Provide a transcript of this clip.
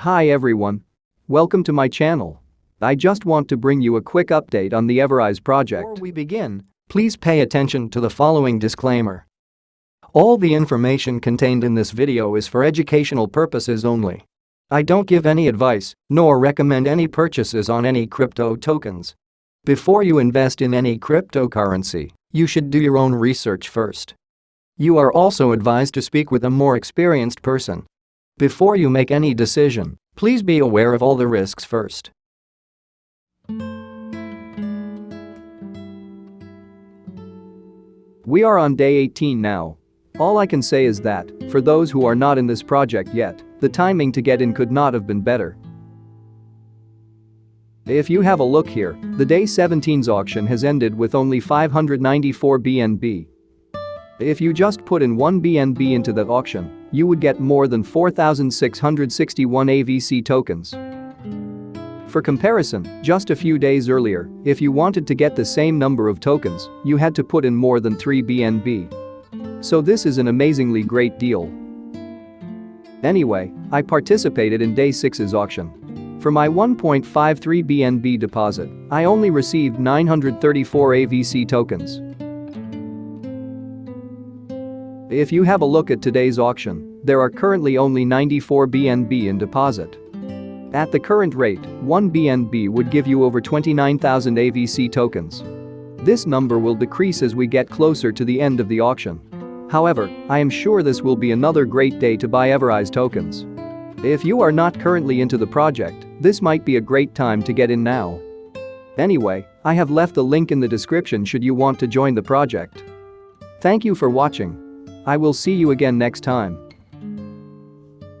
Hi everyone. Welcome to my channel. I just want to bring you a quick update on the Everise project. Before we begin, please pay attention to the following disclaimer. All the information contained in this video is for educational purposes only. I don't give any advice, nor recommend any purchases on any crypto tokens. Before you invest in any cryptocurrency, you should do your own research first. You are also advised to speak with a more experienced person. Before you make any decision, please be aware of all the risks first. We are on day 18 now. All I can say is that, for those who are not in this project yet, the timing to get in could not have been better. If you have a look here, the day 17's auction has ended with only 594 BNB. If you just put in 1 BNB into the auction, you would get more than 4,661 AVC tokens. For comparison, just a few days earlier, if you wanted to get the same number of tokens, you had to put in more than 3 BNB. So this is an amazingly great deal. Anyway, I participated in day 6's auction. For my 1.53 BNB deposit, I only received 934 AVC tokens. If you have a look at today's auction, there are currently only 94 BNB in deposit. At the current rate, 1 BNB would give you over 29,000 AVC tokens. This number will decrease as we get closer to the end of the auction. However, I am sure this will be another great day to buy Everise tokens. If you are not currently into the project, this might be a great time to get in now. Anyway, I have left the link in the description should you want to join the project. Thank you for watching. I will see you again next time.